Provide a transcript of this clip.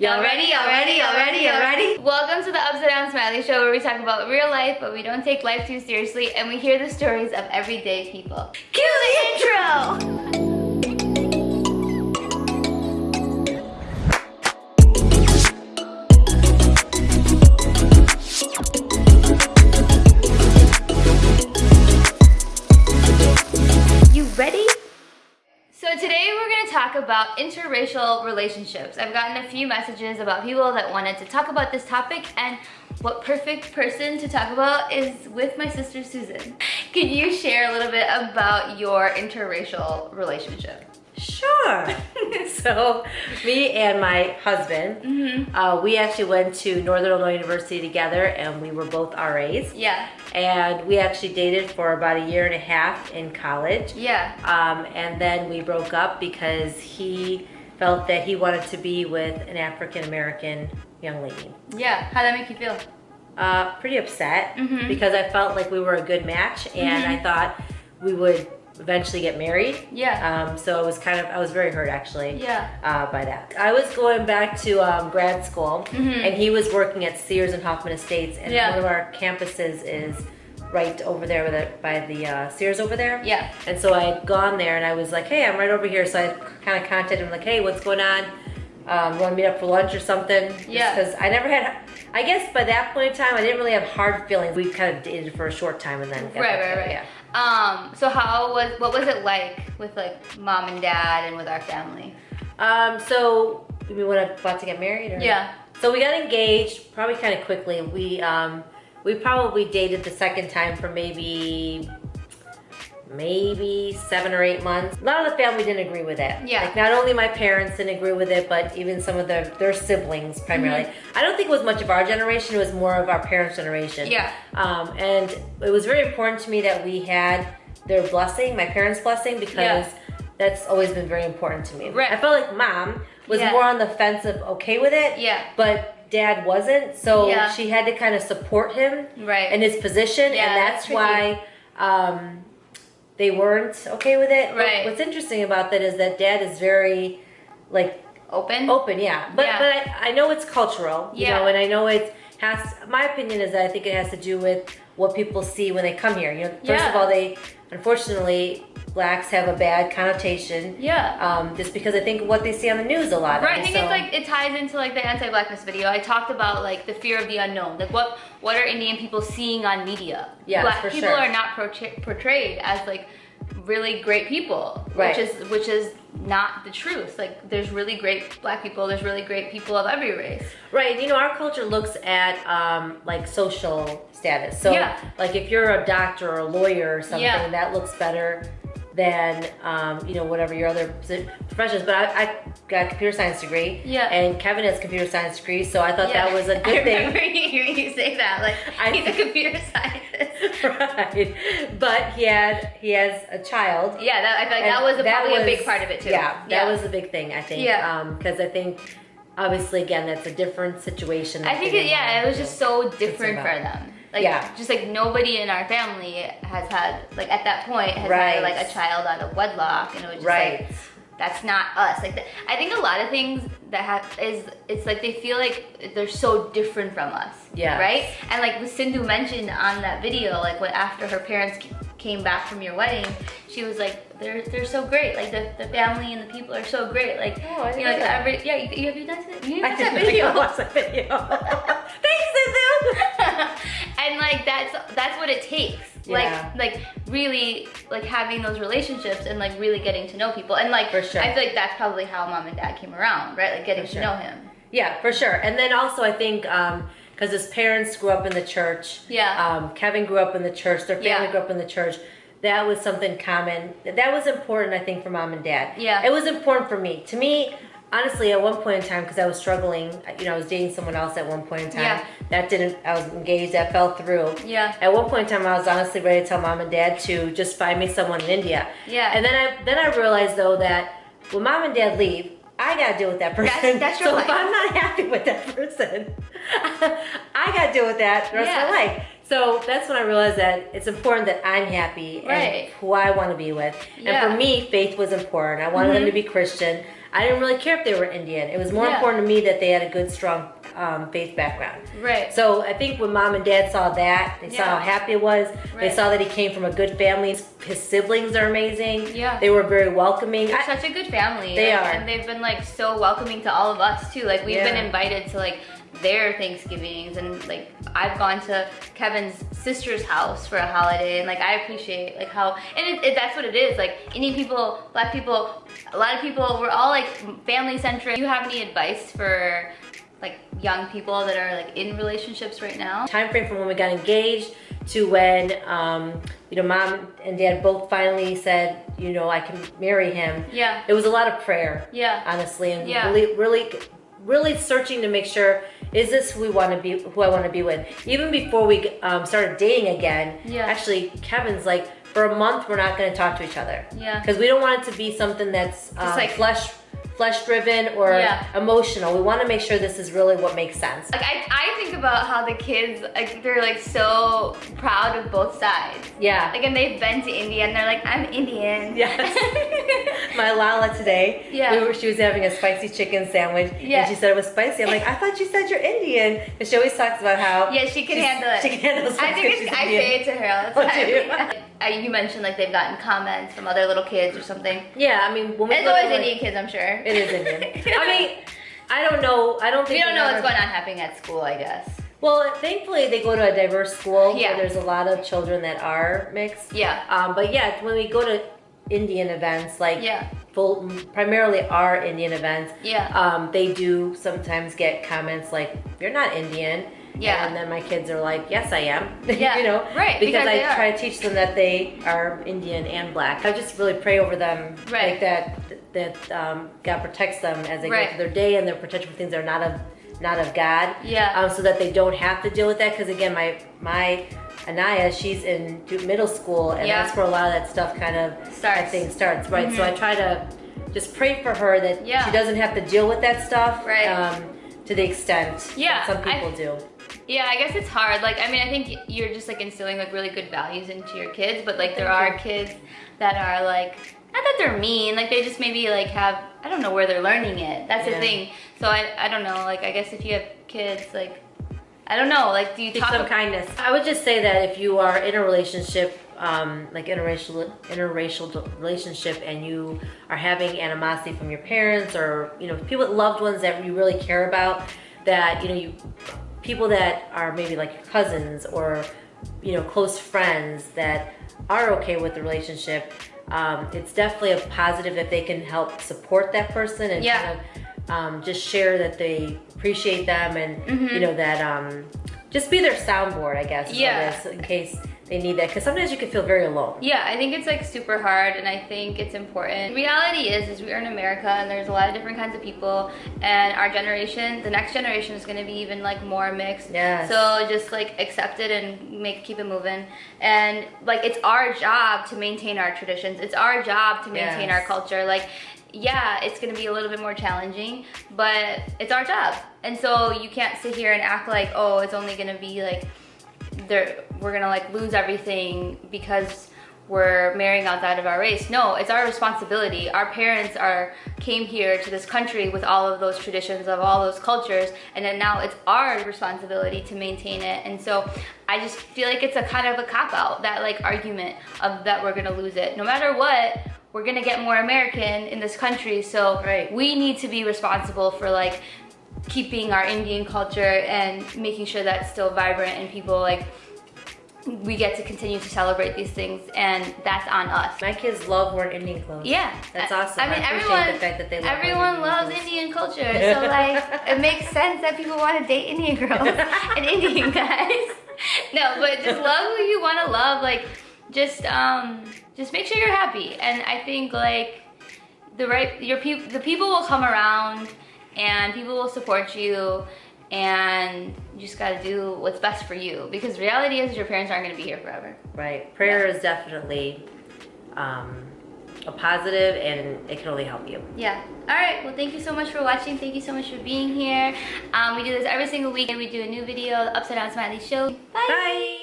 Y'all ready? Y'all ready? Y'all ready? Y'all ready? Welcome to the Upside Down Smiley Show where we talk about real life, but we don't take life too seriously, and we hear the stories of everyday people. Cue the intro! About interracial relationships. I've gotten a few messages about people that wanted to talk about this topic and what perfect person to talk about is with my sister Susan. Can you share a little bit about your interracial relationship? Sure. so, me and my husband, Mm-hmm. uh, we actually went to Northern Illinois University together, and we were both RAs. Yeah. And we actually dated for about a year and a half in college. Yeah. Um, and then we broke up because he felt that he wanted to be with an African American young lady. Yeah. How'd that make you feel? Uh, pretty upset Mhm. because I felt like we were a good match, and Mm-hmm. I thought we would eventually get married. Yeah. Um, so it was kind of, I was very hurt actually Yeah. uh, by that. I was going back to um, grad school Mhm. and he was working at Sears and Hoffman Estates and Yeah. one of our campuses is right over there with it, by the uh, Sears over there. Yeah. And so I had gone there and I was like, hey, I'm right over here. So I kind of contacted him like, hey, what's going on? Um, want to meet up for lunch or something? Yeah. Because I never had, I guess by that point in time, I didn't really have hard feelings. We kind of dated for a short time and then Right, right, right. Yeah. Um, so how was, what was it like with like mom and dad and with our family? Um, so we went about to get married? Or? Yeah. So we got engaged probably kind of quickly. We um, we probably dated the second time for maybe maybe seven or eight months. A lot of the family didn't agree with it. Yeah. Like not only my parents didn't agree with it, but even some of their their siblings primarily. Mm-hmm. I don't think it was much of our generation. It was more of our parents' generation. Yeah. Um, and it was very important to me that we had their blessing, my parents' blessing, because Yeah. that's always been very important to me. Right. I felt like mom was Yeah. more on the fence of okay with it Yeah. but dad wasn't so Yeah. she had to kind of support him Right. in his position Yeah, and that's that's, why um, they weren't okay with it But Right. what's interesting about that is that dad is very like Open? open yeah but Yeah. but I, I know it's cultural you Yeah. know and i know it has my opinion is that i think it has to do with what people see when they come here you know first Yeah. of all they unfortunately blacks have a bad connotation Yeah. um, just because i think what they see on the news a lot Right, I think so- it's like it ties into like the anti-blackness video. I talked about like the fear of the unknown. Like what what are Indian people seeing on media? Yes, Black people sure. are not portray- portrayed as like really great people, Right. which is which is not the truth. Like there's really great black people. There's really great people of every race. Right, you know, our culture looks at um, like social status. So, Yeah. like if you're a doctor or a lawyer or something, Yeah. that looks better than um, you know whatever your other professions. But I, I got a computer science degree, Yeah. and Kevin has a computer science degree, so I thought Yeah. that was a good thing. remember hearing you say that. Like I- he's a computer scientist. right, but he had he has a child. Yeah, that, I feel like that was a, that probably a big part of it too. Yeah, that was a big thing, I think. Yeah. because I think obviously again that's a different situation. I think it, yeah, it was just so different for them. Like Yeah. just like nobody in our family has had like at that point has Right. had like a child out of wedlock and it was just Right. like that's not us. Like the, I think a lot of things that have is it's like they feel like they're so different from us. Yeah. Right? And like what Sindhu mentioned on that video, like when after her parents came back from your wedding, she was like, they're they're so great. Like the, the family and the people are so great. Like Oh, I you know, like didn't know that. every yeah, you, you have you done that? You I watch that video. watch that video. Thanks, Suzu. and like that's that's what it takes Yeah. like like really like having those relationships and like really getting to know people and like For sure. i feel like that's probably how mom and dad came around right like getting For to know him Yeah, for sure. And then also, I think because his parents grew up in the church. Yeah. Um, Kevin grew up in the church. Their family Yeah. grew up in the church. That was something common. That was important, I think, for mom and dad. Yeah. It was important for me. To me, honestly, at one point in time, because I was struggling, you know, I was dating someone else at one point in time. Yeah. That didn't. I was engaged. That fell through. Yeah. At one point in time, I was honestly ready to tell mom and dad to just find me someone in India. Yeah. And then I then I realized though that when mom and dad leave, I gotta deal with that person. That's- that's your so life. if I'm not happy with that person, I gotta deal with that the rest Yeah. of my life. So that's when I realized that it's important that I'm happy Right. and who I want to be with. Yeah. And for me, faith was important. I wanted them Mhm. to be Christian. I didn't really care if they were Indian. It was more Yeah. important to me that they had a good, strong um, faith background. Right. So I think when mom and dad saw that, they saw how happy it was. Right. They saw that he came from a good family. His siblings are amazing. Yeah. They were very welcoming. They're I- such a good family. They are. And they've been like so welcoming to all of us too. Like we've Yeah. been invited to like their Thanksgivings and like I've gone to Kevin's sister's house for a holiday and like I appreciate like how and it, it, that's what it is like Indian people, black people, a lot of people we're all like family centric. Do you have any advice for like young people that are like in relationships right now? time frame from when we got engaged to when um, you know mom and dad both finally said you know I can marry him. Yeah. It was a lot of prayer. Yeah. Honestly, and Yeah. really, really, really searching to make sure is this who we want to be, who I want to be with. Even before we um, started dating again. Yeah. Actually, Kevin's like for a month we're not going to talk to each other. Yeah. Because we don't want it to be something that's um, like- flesh flesh driven or Yeah. emotional. We want to make sure this is really what makes sense. Like I, I think about how the kids like they're like so proud of both sides. Yeah. Like and they've been to India and they're like, I'm Indian. Yes. My Lala today, Yeah. we were, she was having a spicy chicken sandwich, Yeah. and she said it was spicy. I'm like, I thought you said you're Indian, and she always talks about how Yeah, she can handle it. She can handle it. I think I Indian. say it to her all the Oh, time. do you? Uh, you mentioned like they've gotten comments from other little kids or something. Yeah, I mean, when we It's always Indian kids, I'm sure. It is Indian. I mean, I don't know. I don't think we don't know what's going on happening at school, I guess. Well, thankfully they go to a diverse school Yeah. where there's a lot of children that are mixed. Yeah. Um, but yeah, when we go to Indian events, like Yeah. full, primarily our Indian events, Yeah. um, they do sometimes get comments like, "You're not Indian." Yeah. And then my kids are like, "Yes, I am." Yeah, you know, right, Because, because I try to teach them that they are Indian and black. I just really pray over them, Right. like that. That um, God protects them as they Right. go through their day and they're protected from things that are not of not of God Yeah. um, so that they don't have to deal with that. Because again, my my Anaya, she's in middle school, and Yeah. that's where a lot of that stuff kind of Starts. I think starts right. So I try to just pray for her that Yeah. she doesn't have to deal with that stuff. Right. Um, to the extent Yeah, that some I- people do. Yeah, I guess it's hard. Like, I mean, I think you're just like instilling like really good values into your kids, but like there are kids that are like, not that they're mean, like they just maybe like have, I don't know where they're learning it. That's the thing. So I, I don't know. Like, I guess if you have kids, like, I don't know. Like, do you Teach talk? some kindness. I would just say that if you are in a relationship, um, like interracial interracial relationship, and you are having animosity from your parents or you know people, loved ones that you really care about, that you know you people that are maybe like your cousins or you know close friends that are okay with the relationship. Um, it's definitely a positive if they can help support that person and Yeah. kind of um, just share that they appreciate them and Mm-hmm. you know that um, just be their soundboard, I guess. is what it Yeah. is, in case they need that, because sometimes you can feel very alone. Yeah, I think it's like super hard and I think it's important. Reality is is we are in America and there's a lot of different kinds of people and our generation, the next generation is gonna be even like more mixed. Yes. So just like accept it and make keep it moving. And like it's our job to maintain our traditions. It's our job to maintain Yes. our culture. Like yeah, it's gonna be a little bit more challenging, but it's our job. And so you can't sit here and act like, oh, it's only gonna be like we're gonna like lose everything because we're marrying outside of our race. No, it's our responsibility. Our parents are came here to this country with all of those traditions of all those cultures, and then now it's our responsibility to maintain it. And so I just feel like it's a kind of a cop out that like argument of that we're gonna lose it. No matter what, we're gonna get more American in this country. So Right. we need to be responsible for like keeping our Indian culture and making sure that's still vibrant and people like we get to continue to celebrate these things and that's on us. My kids love wearing Indian clothes. Yeah, That's awesome. I mean, I appreciate everyone, the fact that they love everyone Indian loves clothes. Indian culture, so like it makes sense that people want to date Indian girls and Indian guys. No, but just love who you want to love. Like, just um, just make sure you're happy, and I think like the right your people, the people will come around, and people will support you. And you just gotta do what's best for you because reality is your parents aren't gonna be here forever. Right. Prayer is definitely um, a positive, and it can only help you. Yeah. All right. Well, thank you so much for watching. Thank you so much for being here. Um, we do this every single week, and we do a new video, the Upside Down Smiley Show. Bye. Bye.